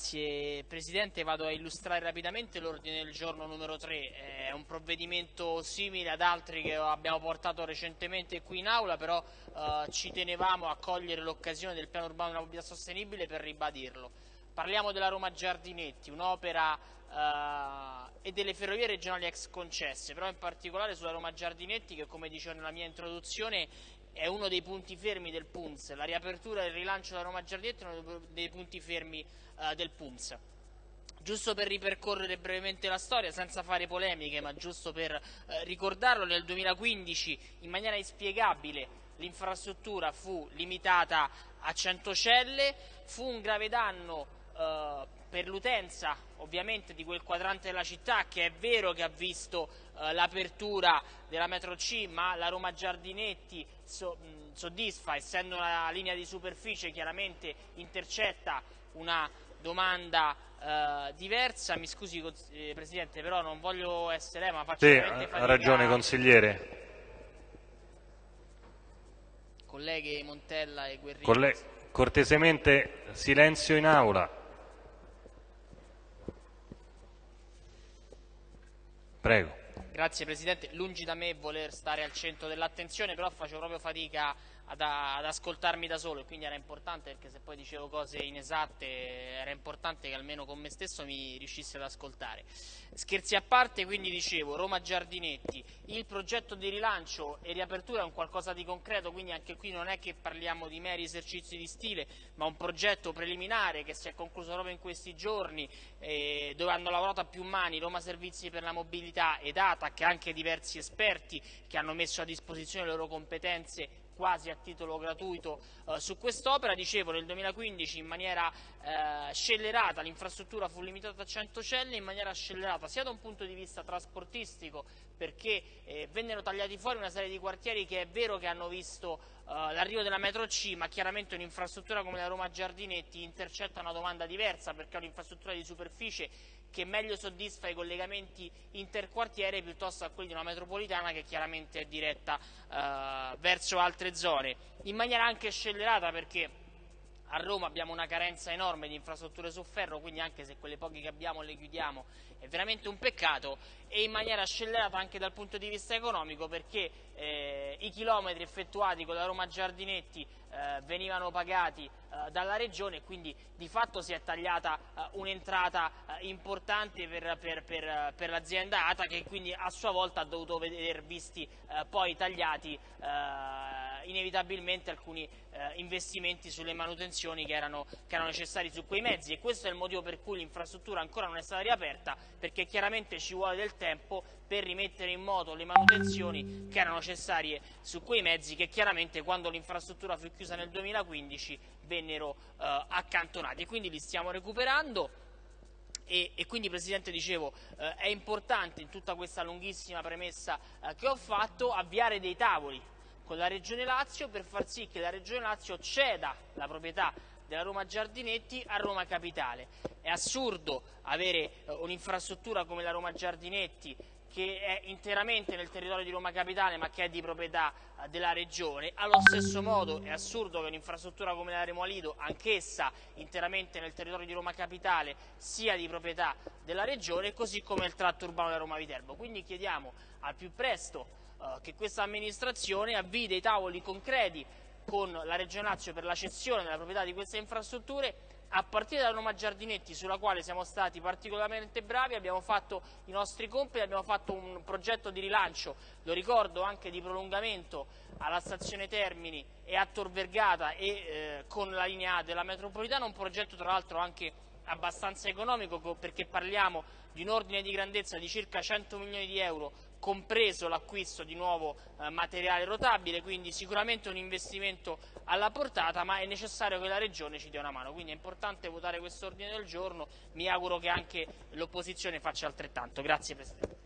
Grazie Presidente, vado a illustrare rapidamente l'ordine del giorno numero 3, è un provvedimento simile ad altri che abbiamo portato recentemente qui in aula, però eh, ci tenevamo a cogliere l'occasione del piano urbano della mobilità sostenibile per ribadirlo. Parliamo della Roma Giardinetti, un'opera eh, e delle ferrovie regionali ex concesse, però in particolare sulla Roma Giardinetti che come dicevo nella mia introduzione è uno dei punti fermi del PUNS, la riapertura e il rilancio della Roma Giardietti è uno dei punti fermi uh, del PUNS. Giusto per ripercorrere brevemente la storia, senza fare polemiche, ma giusto per uh, ricordarlo, nel 2015 in maniera inspiegabile l'infrastruttura fu limitata a 100 celle, fu un grave danno uh, per l'utenza ovviamente di quel quadrante della città che è vero che ha visto eh, l'apertura della metro C ma la Roma Giardinetti so, mh, soddisfa essendo una linea di superficie chiaramente intercetta una domanda eh, diversa. Mi scusi eh, Presidente però non voglio essere ma faccio sì, ha ragione consigliere. Colleghe Montella e Guerrini. Colle cortesemente silenzio in aula Prego. Grazie Presidente, lungi da me voler stare al centro dell'attenzione, però faccio proprio fatica ad, ad, ascoltarmi da solo e quindi era importante perché se poi dicevo cose inesatte era importante che almeno con me stesso mi riuscissi ad ascoltare. Scherzi a parte, quindi dicevo, Roma Giardinetti, il progetto di rilancio e riapertura è un qualcosa di concreto, quindi anche qui non è che parliamo di meri esercizi di stile, ma un progetto preliminare che si è concluso proprio in questi giorni, eh, dove hanno lavorato a più mani Roma Servizi per la Mobilità ed ATAC, anche diversi esperti che hanno messo a disposizione le loro competenze quasi a titolo gratuito eh, su quest'opera. Dicevo, nel 2015 in maniera eh, scellerata l'infrastruttura fu limitata a 100 celle, in maniera scellerata sia da un punto di vista trasportistico perché eh, vennero tagliati fuori una serie di quartieri che è vero che hanno visto eh, l'arrivo della metro C, ma chiaramente un'infrastruttura come la Roma Giardinetti intercetta una domanda diversa perché è un'infrastruttura di superficie che meglio soddisfa i collegamenti interquartiere piuttosto a quelli di una metropolitana che chiaramente è diretta eh, verso altre zone, in maniera anche scellerata perché a Roma abbiamo una carenza enorme di infrastrutture su ferro, quindi anche se quelle poche che abbiamo le chiudiamo. È veramente un peccato e in maniera scellerata anche dal punto di vista economico perché eh, i chilometri effettuati con la Roma Giardinetti eh, venivano pagati eh, dalla Regione e quindi di fatto si è tagliata eh, un'entrata eh, importante per, per, per, per l'azienda ATA che quindi a sua volta ha dovuto vedere visti eh, poi tagliati inevitabilmente alcuni eh, investimenti sulle manutenzioni che erano, che erano, necessari su quei mezzi. E questo è il motivo per cui l'infrastruttura ancora non è stata riaperta perché chiaramente ci vuole del tempo per rimettere in moto le manutenzioni che erano necessarie su quei mezzi che chiaramente quando l'infrastruttura fu chiusa nel 2015 vennero eh, accantonati. E quindi li stiamo recuperando. E, e, quindi Presidente dicevo eh, è importante in tutta questa lunghissima premessa eh, che ho fatto avviare dei tavoli con la Regione Lazio per far sì che la Regione Lazio ceda la proprietà della Roma Giardinetti a Roma Capitale. È assurdo avere eh, un'infrastruttura come la Roma Giardinetti che è interamente nel territorio di Roma Capitale ma che è di proprietà eh, della Regione. Allo stesso modo è assurdo che un'infrastruttura come la Remo Lido, anch'essa interamente nel territorio di Roma Capitale, sia di proprietà della Regione, così come il tratto urbano della Roma Viterbo. Quindi chiediamo al più presto eh, che questa amministrazione avvii dei tavoli concreti con la Regione Lazio per la cessione della proprietà di queste infrastrutture. A partire da Roma Giardinetti sulla quale siamo stati particolarmente bravi, abbiamo fatto i nostri compiti, abbiamo fatto un progetto di rilancio, lo ricordo anche di prolungamento alla stazione Termini e a Tor Vergata e eh, con la linea A della metropolitana, un progetto tra l'altro anche abbastanza economico perché parliamo di un ordine di grandezza di circa 100 milioni di euro compreso l'acquisto di nuovo eh, materiale rotabile, quindi sicuramente un investimento alla portata, ma è necessario che la Regione ci dia una mano, quindi è importante votare questo ordine del giorno, mi auguro che anche l'opposizione faccia altrettanto. Grazie Presidente.